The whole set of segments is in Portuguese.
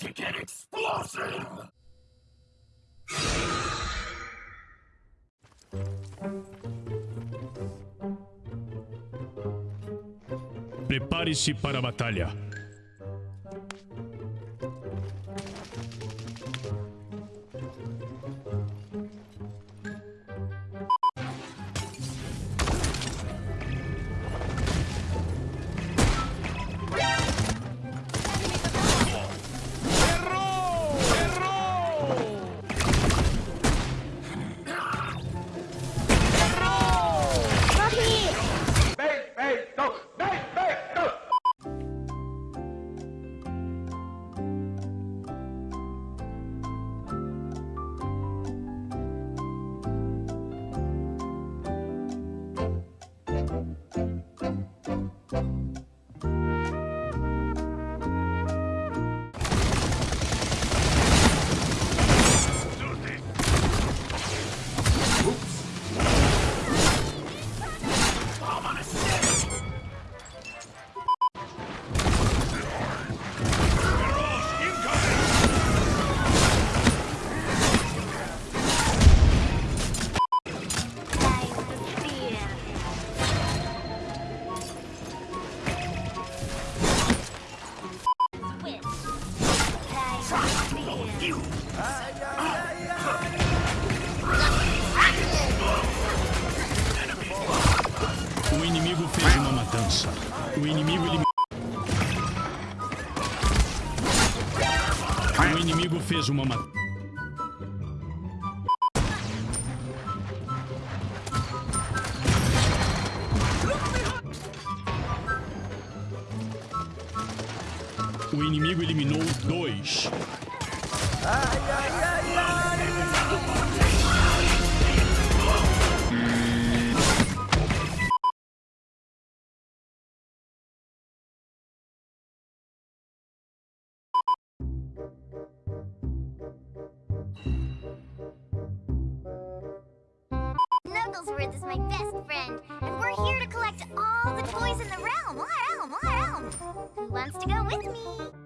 To get explosive! Prepare-se para a batalha. O inimigo fez uma matança. O inimigo eliminou. O inimigo fez uma matança. O inimigo eliminou dois. Snugglesworth is my best friend, and we're here to collect all the toys in the realm. Realm, realm. Who wants to go with me?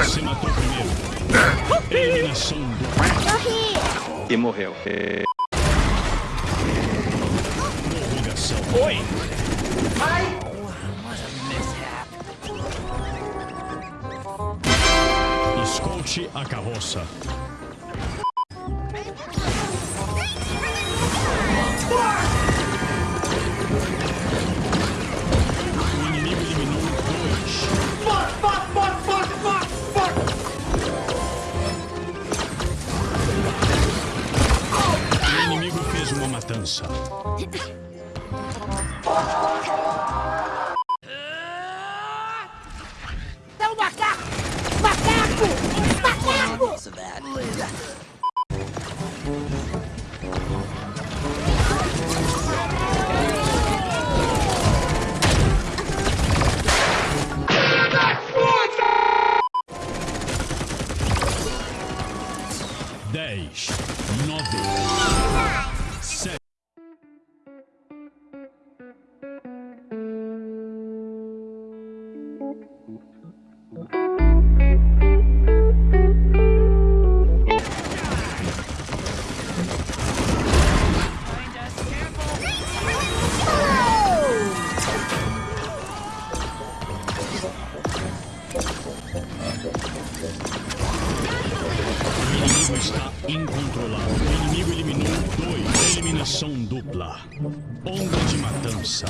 Você matou primeiro. Eliminação do E morreu. É... prorrogação. Oi! Escolte a carroça. Matança. É um macaco! Macaco! Macaco! Dez, nove, sete. Eliminação dupla. Onda de matança.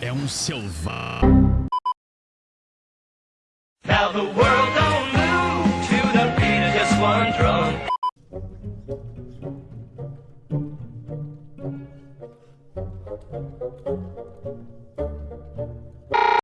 É um selvagem. Now the world don't move to the beat of just one drum.